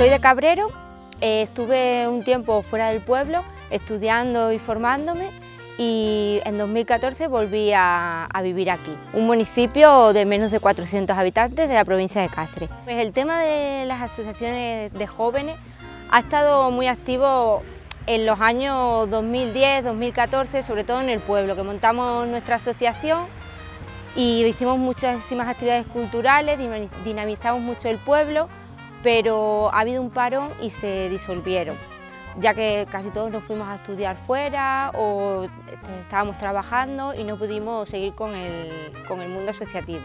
Soy de Cabrero, eh, estuve un tiempo fuera del pueblo estudiando y formándome y en 2014 volví a, vivir aquí, un municipio de menos de 400 habitantes de la provincia de Cáceres. Pues el tema de las asociaciones de jóvenes ha estado muy activo en los años 2010, 2014, sobre todo en el pueblo, que montamos nuestra asociación y hicimos muchísimas actividades culturales, dinamizamos mucho el pueblo, pero ha habido un parón y se disolvieron ya que casi todos nos fuimos a estudiar fuera o este, estábamos trabajando y no pudimos seguir con el, mundo asociativo.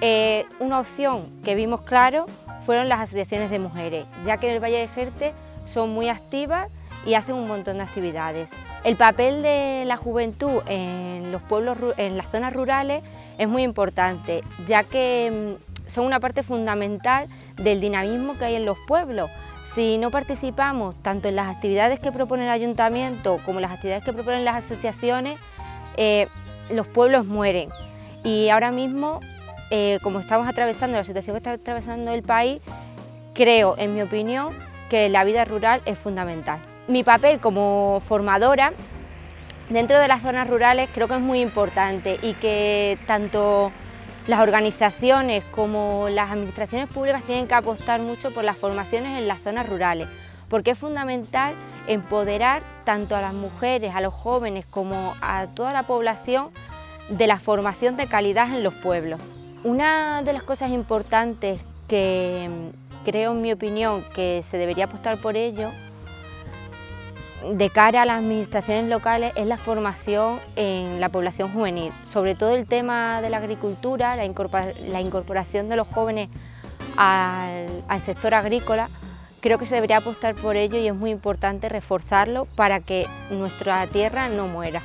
Eh, una opción que vimos claro fueron las asociaciones de mujeres, ya que en el Valle de Jerte son muy activas y hacen un montón de actividades. El papel de la juventud en los pueblos, en las zonas rurales es muy importante, ya que mm, son una parte fundamental del dinamismo que hay en los pueblos. Si no participamos tanto en las actividades que propone el ayuntamiento como en las actividades que proponen las asociaciones, eh, los pueblos mueren. Y ahora mismo, eh, como estamos atravesando la situación que está atravesando el país, creo, en mi opinión, que la vida rural es fundamental. Mi papel como formadora dentro de las zonas rurales creo que es muy importante y que tanto las organizaciones como las administraciones públicas tienen que apostar mucho por las formaciones en las zonas rurales, porque es fundamental empoderar tanto a las mujeres, a los jóvenes como a toda la población de la formación de calidad en los pueblos. Una de las cosas importantes que creo, en mi opinión, que se debería apostar por ello de cara a las administraciones locales es la formación en la población juvenil, sobre todo el tema de la agricultura, la, incorporación de los jóvenes al, al sector agrícola, creo que se debería apostar por ello y es muy importante reforzarlo para que nuestra tierra no muera.